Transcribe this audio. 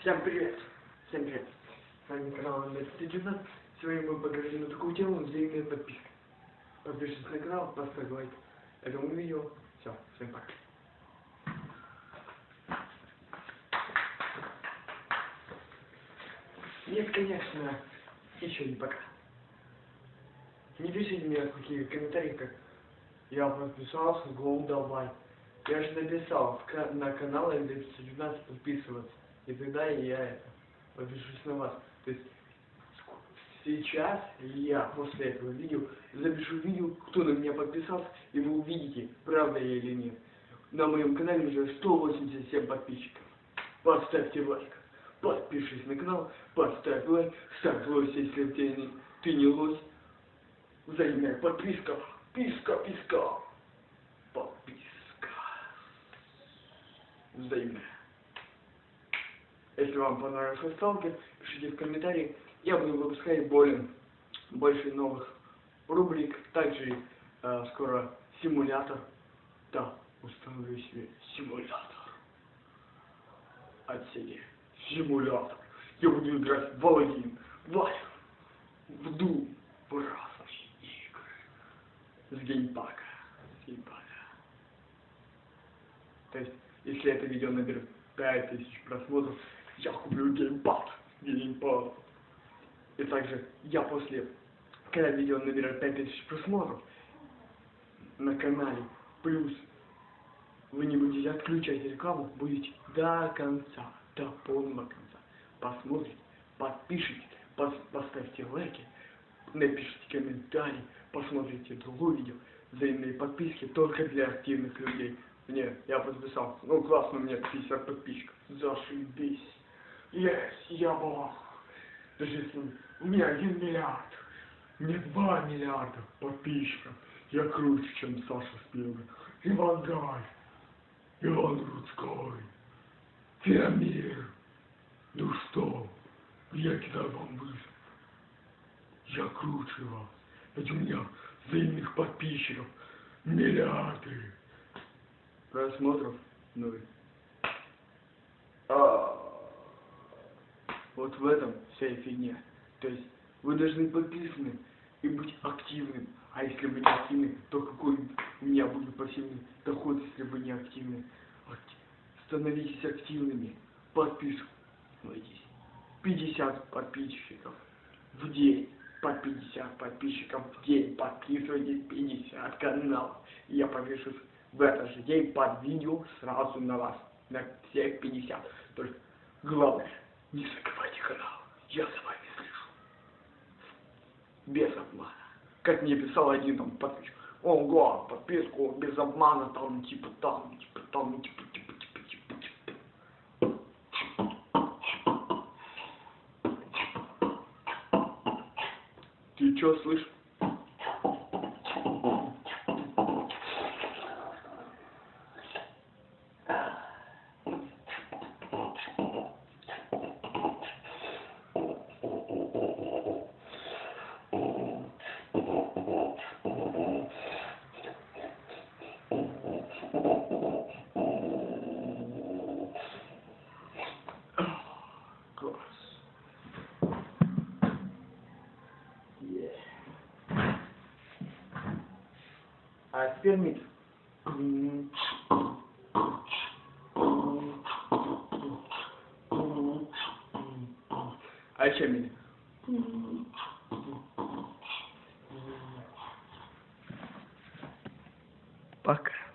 Всем привет! Всем привет! С вами канал Инвестиджина. Сегодня мы поговорим на такую тему взаимная подписка. Подпишитесь на канал, поставь лайк этому видео. Все, всем пока. Нет, конечно, еще не пока. Не пишите мне какие комментарии, как я подписался, гол давай. Я же написал на канал N219 подписываться. И тогда я это подпишусь на вас. То есть сейчас я после этого видео запишу видео, кто на меня подписался, и вы увидите, правда я или нет. На моем канале уже 187 подписчиков. Поставьте лайк. Подпишись на канал, поставь лайк, ставь лось, если ты не, ты не лось. Взаимная подписка, писка, писка, подписка. Взаимная. Если вам понравился сталкер, пишите в комментарии. Я буду выпускать более, больше новых рубрик. Также э, скоро симулятор. Да, установлю себе симулятор. Отсеки. Симулятор. Я буду играть в Аладдин, в Life, в Doom, в игры. С геймпада. С геймпада. То есть, если это видео наберет 5000 просмотров, я куплю геймпад. Геймпад. И также я после, когда видео наберет 5000 просмотров на канале, плюс вы не будете отключать рекламу, будете до конца, до полного конца. Посмотрите, подпишитесь, пос- поставьте лайки, напишите комментарий, посмотрите другое видео. Взаимные подписки только для активных людей. Нет, я подписался. Ну классно, у меня 50 подписчиков. Зашибись. Yes, я бог. Если у меня один миллиард, мне два миллиарда подписчиков. Я круче, чем Саша Спилберг. Иван Гай. Иван Рудской. Феомир. Ну что, я кидаю вам вызов. Я круче вас. Ведь у меня взаимных подписчиков миллиарды. Просмотров ноль. А, вот в этом вся и фигня. То есть вы должны подписаны и быть активным. А если вы не активны, то какой у меня будет пассивный доход, если вы не активны? Акти- Становитесь активными. Подписывайтесь. 50 подписчиков в день. По 50 подписчиков в день. Подписывайтесь 50 каналов. И я повешусь в этот же день под видео сразу на вас. На всех 50. Только главное, не закрывайте канал. Я за вами слежу. Без обмана. Как мне писал один там подписчик. Ого, подписку без обмана, там, типа, там, типа, там, типа, типа, типа, типа, типа. Ты чё слышишь? А теперь микс. А еще микс. Пока.